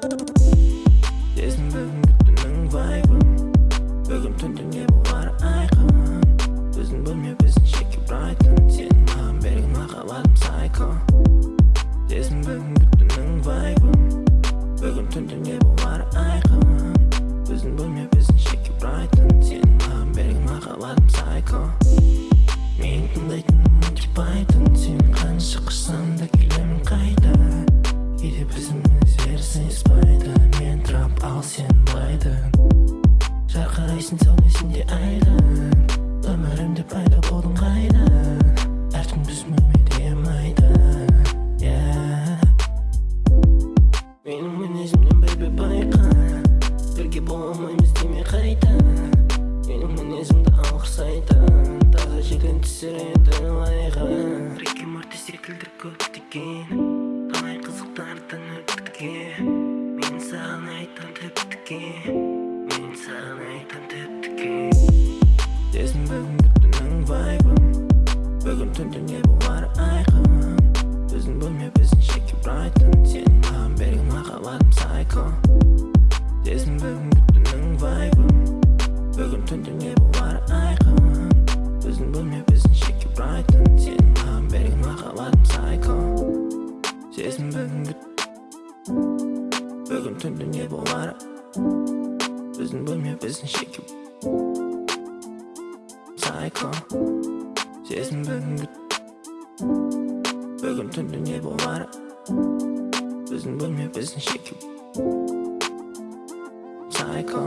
Сезін бүгінгі түннің вайбын Бүгін түнде не болар айқын Біздің бөлме біздің жеке брайтон Сенің маған берген махаббатым сайко Сезін бүгінгі түннің вайбын Бүгін түнде не болар айқын Біздің бөлме біздің жеке брайтон Сенің маған берген махаббатым сайко Мен тыңдайтыным айтып айтын Сен қанша қашсам да келемін қайта Кейде біздің мінездер сыйыспайды мен трап ал сен байдың жарқырайсың сәулесінде айдың өмірімде пайда болдың қайдан әркім майда yeah. менің мінезімнен бейбі байқа бірге бола алмаймыз деме қайта менің мінезімді алғырсайтын таза желден түсіреді лайға рик и морти секілді көптеген талай қызықтардан өттіге мен саған айтам тіптіге мен саған айтам тіптіге сезім бүгінгі түннің вайбын бүгін түнде не болары айқын сезім бүгінгі бүгін түнде не болары біздің бөлме біздің шеке сайко сезім бүгінгі бүгін түнде не болары біздің бөлме біздің шеке сайко